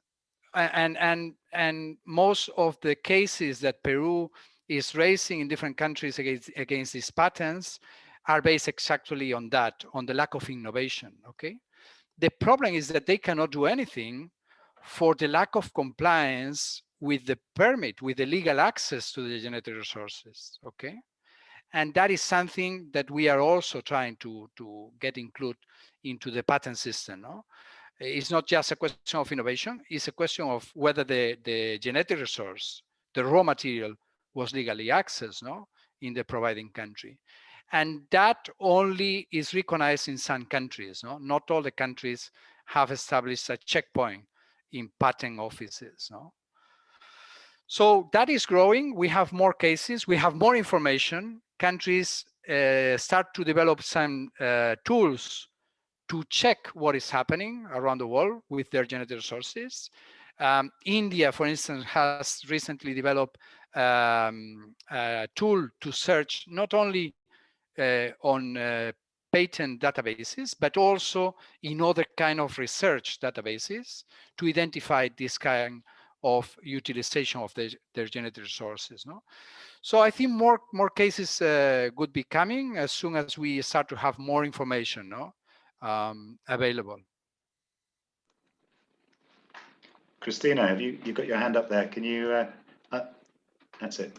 and and and most of the cases that Peru is raising in different countries against, against these patents are based exactly on that, on the lack of innovation, okay? The problem is that they cannot do anything for the lack of compliance with the permit, with the legal access to the genetic resources, okay? And that is something that we are also trying to, to get included into the patent system, no? It's not just a question of innovation, it's a question of whether the, the genetic resource, the raw material was legally accessed no, in the providing country. And that only is recognized in some countries. No? Not all the countries have established a checkpoint in patent offices. No? So that is growing. We have more cases. We have more information. Countries uh, start to develop some uh, tools to check what is happening around the world with their genetic resources. Um, India, for instance, has recently developed um, a tool to search not only uh, on uh, patent databases, but also in other kind of research databases to identify this kind of utilization of the, their genetic resources. No? So I think more more cases uh, would be coming as soon as we start to have more information no? Um, available. Christina, have you you got your hand up there? Can you uh, that's it.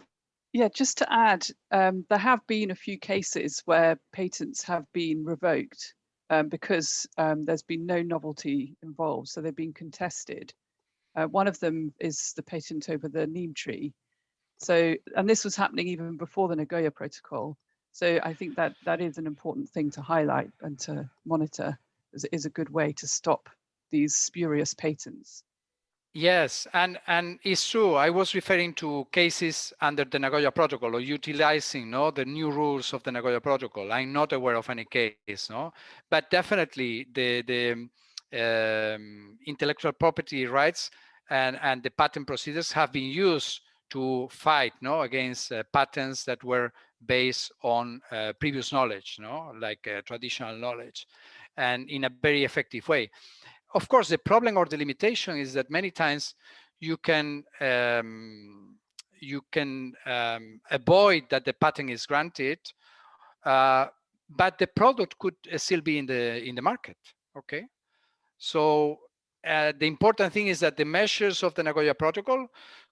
Yeah, just to add, um, there have been a few cases where patents have been revoked um, because um, there's been no novelty involved, so they've been contested. Uh, one of them is the patent over the neem tree. So, and this was happening even before the Nagoya Protocol. So I think that that is an important thing to highlight and to monitor it is a good way to stop these spurious patents. Yes, and, and it's true. I was referring to cases under the Nagoya Protocol or utilizing no, the new rules of the Nagoya Protocol. I'm not aware of any case, no, but definitely the, the um, intellectual property rights and, and the patent procedures have been used to fight no, against uh, patents that were based on uh, previous knowledge, no, like uh, traditional knowledge, and in a very effective way. Of course, the problem or the limitation is that many times you can um, you can um, avoid that the patent is granted, uh, but the product could still be in the in the market. Okay, so uh, the important thing is that the measures of the Nagoya Protocol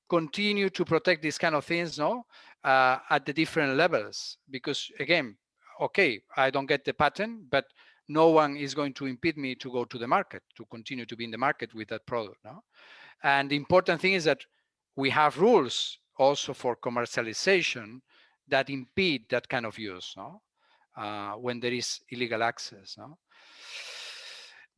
continue to protect these kind of things, no, uh, at the different levels. Because again, okay, I don't get the patent, but no one is going to impede me to go to the market, to continue to be in the market with that product. No? And the important thing is that we have rules also for commercialization that impede that kind of use no? Uh, when there is illegal access. No?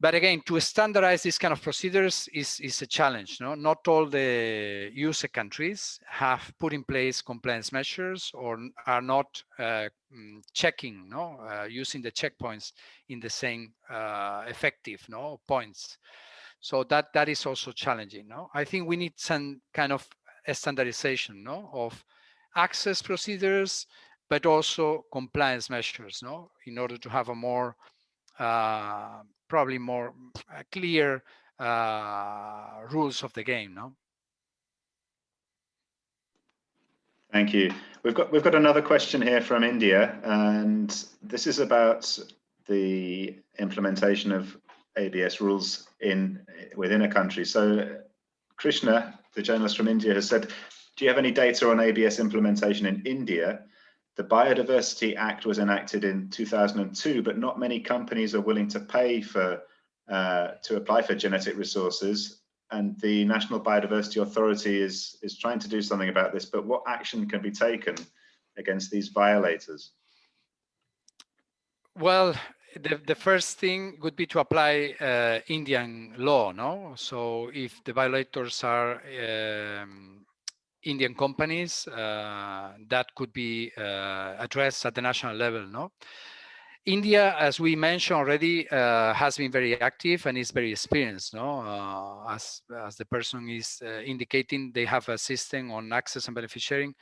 But again, to standardize these kind of procedures is, is a challenge. No? Not all the user countries have put in place compliance measures or are not uh, mm, checking, no? Uh, using the checkpoints in the same uh, effective no? points. So that, that is also challenging. No? I think we need some kind of standardization no? of access procedures, but also compliance measures no? in order to have a more uh, probably more uh, clear uh, rules of the game, no? Thank you. We've got we've got another question here from India, and this is about the implementation of ABS rules in within a country. So Krishna, the journalist from India, has said, do you have any data on ABS implementation in India? The Biodiversity Act was enacted in 2002, but not many companies are willing to pay for uh, to apply for genetic resources. And the National Biodiversity Authority is is trying to do something about this. But what action can be taken against these violators? Well, the, the first thing would be to apply uh, Indian law, no? So if the violators are um, Indian companies uh, that could be uh, addressed at the national level. No, India, as we mentioned already, uh, has been very active and is very experienced. No, uh, as as the person is uh, indicating, they have a system on access and benefit sharing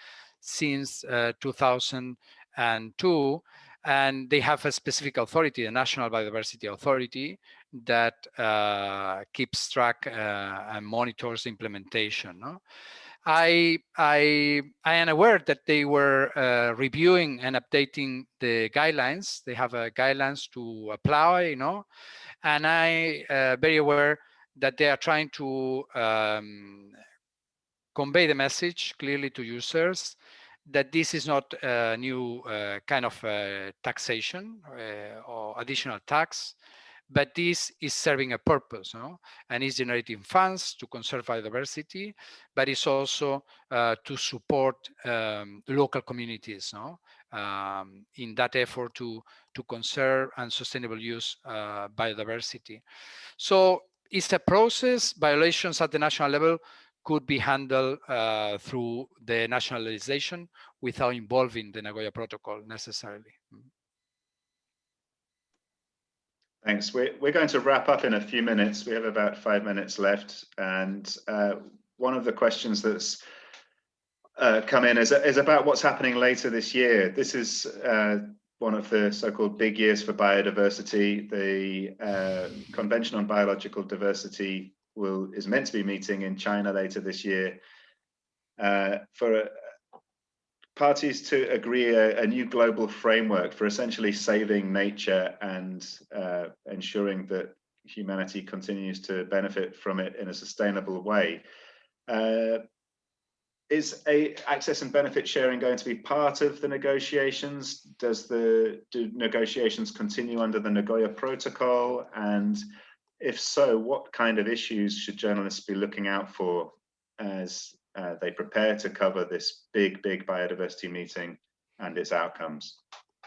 since uh, 2002, and they have a specific authority, the National Biodiversity Authority, that keeps track and monitors implementation. No? I, I, I am aware that they were uh, reviewing and updating the guidelines. They have uh, guidelines to apply, you know, and I uh, very aware that they are trying to um, convey the message clearly to users that this is not a new uh, kind of uh, taxation uh, or additional tax, but this is serving a purpose no? and is generating funds to conserve biodiversity, but it's also uh, to support um, local communities no? Um, in that effort to, to conserve and sustainable use uh, biodiversity. So it's a process, violations at the national level could be handled uh, through the nationalization without involving the Nagoya Protocol necessarily. Thanks. We're, we're going to wrap up in a few minutes. We have about five minutes left. And uh, one of the questions that's uh, come in is, is about what's happening later this year. This is uh, one of the so-called big years for biodiversity. The uh, Convention on Biological Diversity will is meant to be meeting in China later this year. Uh, for parties to agree a, a, new global framework for essentially saving nature and uh, ensuring that humanity continues to benefit from it in a sustainable way. Uh, is a access and benefit sharing going to be part of the negotiations? Does the do negotiations continue under the Nagoya Protocol? And if so, what kind of issues should journalists be looking out for as uh, they prepare to cover this big, big biodiversity meeting and its outcomes.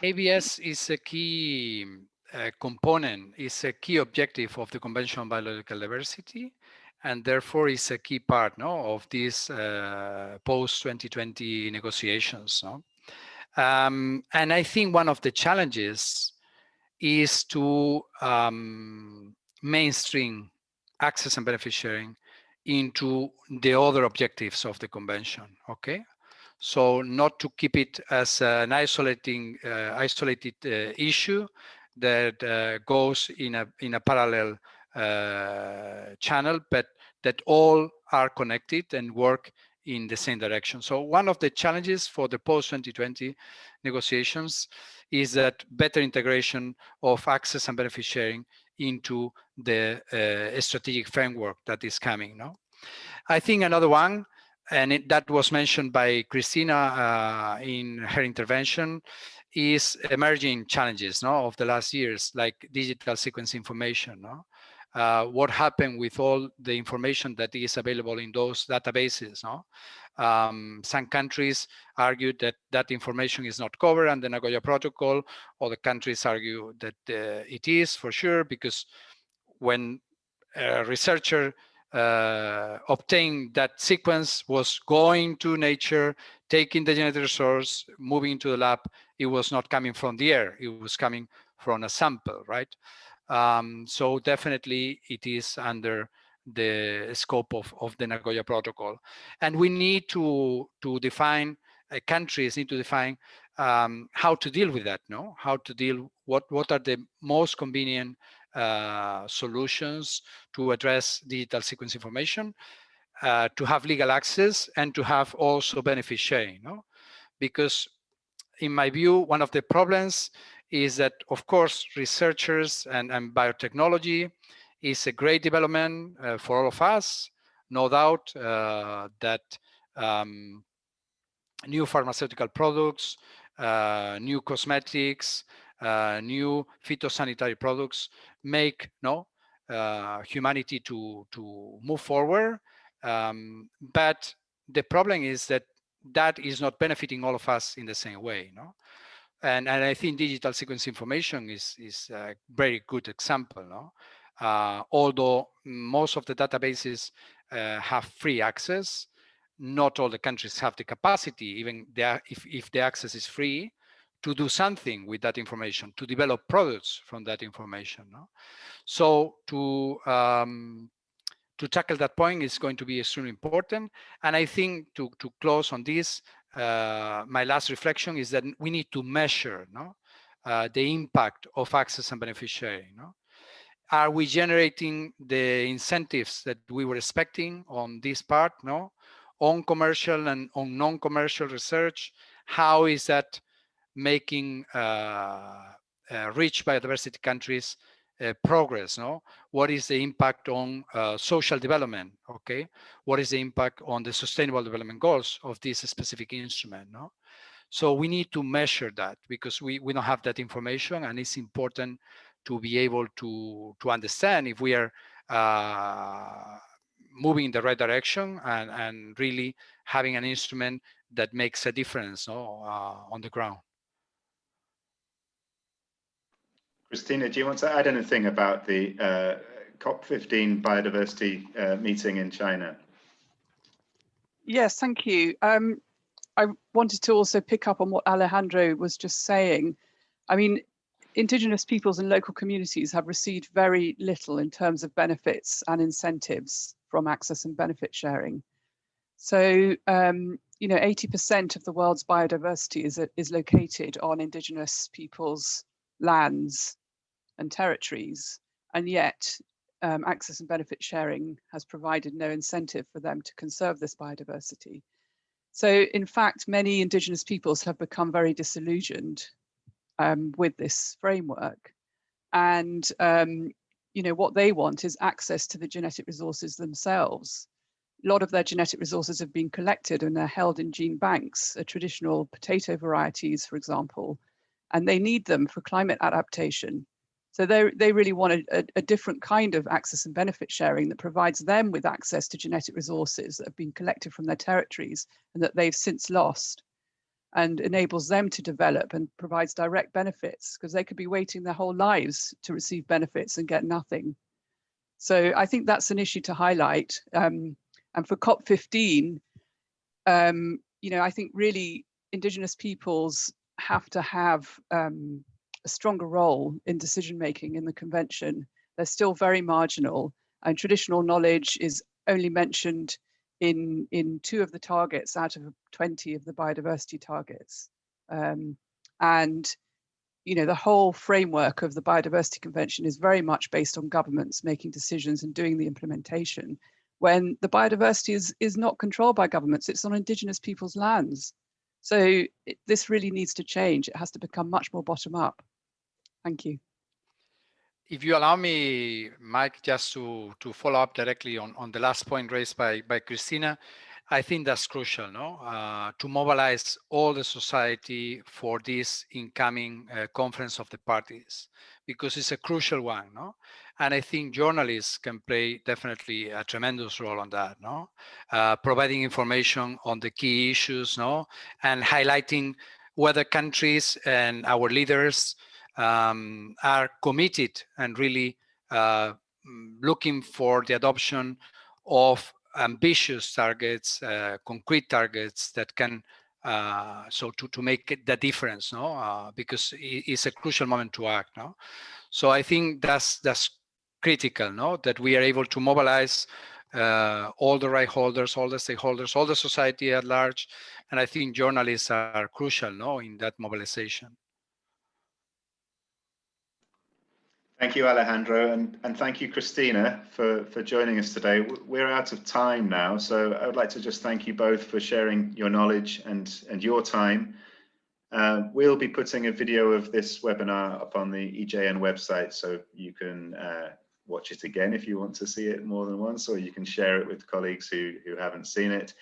ABS is a key uh, component, is a key objective of the Convention on Biological Diversity, and therefore is a key part no, of these uh, post-2020 negotiations. No? Um, and I think one of the challenges is to um, mainstream access and benefit sharing into the other objectives of the convention, okay? So not to keep it as an isolating, uh, isolated uh, issue that uh, goes in a in a parallel uh, channel, but that all are connected and work in the same direction. So one of the challenges for the post-2020 negotiations is that better integration of access and benefit sharing into the uh, strategic framework that is coming. No, I think another one, and it, that was mentioned by Christina uh, in her intervention, is emerging challenges no, of the last years, like digital sequence information. No? Uh, what happened with all the information that is available in those databases. No? Um, some countries argued that that information is not covered under the Nagoya Protocol. Other countries argue that uh, it is for sure because when a researcher uh, obtained that sequence was going to nature, taking the genetic resource, moving to the lab, it was not coming from the air, it was coming from a sample, right? Um, so definitely it is under the scope of, of the Nagoya Protocol. And we need to, to define, uh, countries need to define um, how to deal with that, no? How to deal, what, what are the most convenient uh, solutions to address digital sequence information, uh, to have legal access and to have also benefit sharing, no? Because in my view, one of the problems is that, of course, researchers and, and biotechnology is a great development uh, for all of us. No doubt uh, that um, new pharmaceutical products, uh, new cosmetics, uh, new phytosanitary products make no humanity to to move forward. Um, but the problem is that that is not benefiting all of us in the same way. No, and, and I think digital sequence information is, is a very good example. No? Uh, although most of the databases uh, have free access, not all the countries have the capacity, even if, if the access is free, to do something with that information, to develop products from that information. No? So to um, to tackle that point is going to be extremely important. And I think to, to close on this, uh, my last reflection is that we need to measure no, uh, the impact of access and beneficiary. No? Are we generating the incentives that we were expecting on this part, no? on commercial and on non-commercial research? How is that making uh, uh rich biodiversity countries uh, progress no what is the impact on uh, social development okay what is the impact on the sustainable development goals of this specific instrument no so we need to measure that because we we don't have that information and it's important to be able to to understand if we are uh, moving in the right direction and and really having an instrument that makes a difference no, uh, on the ground Christina, do you want to add anything about the uh, COP15 biodiversity uh, meeting in China? Yes, thank you. Um, I wanted to also pick up on what Alejandro was just saying. I mean, indigenous peoples and local communities have received very little in terms of benefits and incentives from access and benefit sharing. So, um, you know, 80% of the world's biodiversity is, is located on indigenous peoples' lands and territories, and yet um, access and benefit sharing has provided no incentive for them to conserve this biodiversity. So in fact, many indigenous peoples have become very disillusioned um, with this framework. And um, you know what they want is access to the genetic resources themselves. A lot of their genetic resources have been collected and they're held in gene banks, traditional potato varieties, for example, and they need them for climate adaptation so they, they really want a, a, different kind of access and benefit sharing that provides them with access to genetic resources that have been collected from their territories and that they've since lost and enables them to develop and provides direct benefits because they could be waiting their whole lives to receive benefits and get nothing. So I think that's an issue to highlight. Um, and for COP15, um, you know, I think really Indigenous peoples have to have um, a stronger role in decision making in the convention. They're still very marginal and traditional knowledge is only mentioned in in two of the targets out of 20 of the biodiversity targets. Um, and you know, the whole framework of the Biodiversity Convention is very much based on governments making decisions and doing the implementation when the biodiversity is, is not controlled by governments, it's on indigenous people's lands. So it, this really needs to change. It has to become much more bottom up. Thank you. If you allow me, Mike, just to, to follow up directly on, on the last point raised by, by Christina, I think that's crucial, no? Uh, to mobilize all the society for this incoming uh, conference of the parties, because it's a crucial one, no? And I think journalists can play definitely a tremendous role on that, no? Uh, providing information on the key issues, no? And highlighting whether countries and our leaders um, are committed and really uh, looking for the adoption of ambitious targets, uh, concrete targets that can, uh, so to, to make the difference, no? Uh, because it's a crucial moment to act, no? So I think that's, that's critical, no? That we are able to mobilize uh, all the right holders, all the stakeholders, all the society at large. And I think journalists are crucial, no, in that mobilization. Thank you, Alejandro, and, and thank you, Christina, for, for joining us today. We're out of time now, so I would like to just thank you both for sharing your knowledge and, and your time. Uh, we'll be putting a video of this webinar up on the EJN website, so you can uh, watch it again if you want to see it more than once, or you can share it with colleagues who, who haven't seen it.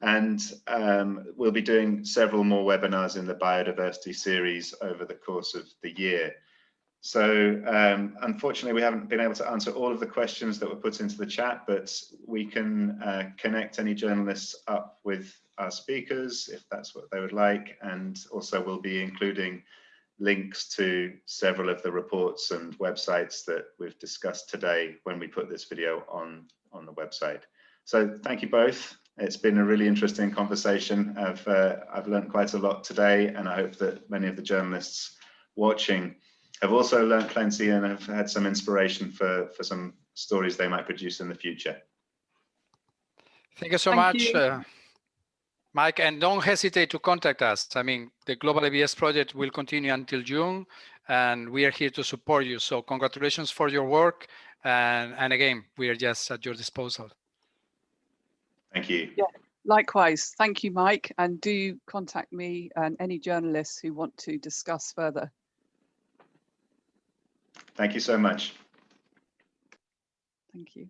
And um, we'll be doing several more webinars in the biodiversity series over the course of the year. So um, unfortunately, we haven't been able to answer all of the questions that were put into the chat, but we can uh, connect any journalists up with our speakers if that's what they would like. And also we'll be including links to several of the reports and websites that we've discussed today when we put this video on, on the website. So thank you both. It's been a really interesting conversation. I've, uh, I've learned quite a lot today and I hope that many of the journalists watching have also learned plenty and have had some inspiration for, for some stories they might produce in the future. Thank you so Thank much, you. uh, Mike, and don't hesitate to contact us. I mean, the Global ABS project will continue until June, and we are here to support you. So congratulations for your work. And, and again, we are just at your disposal. Thank you. Yeah. Likewise, thank you, Mike, and do contact me and any journalists who want to discuss further. Thank you so much. Thank you.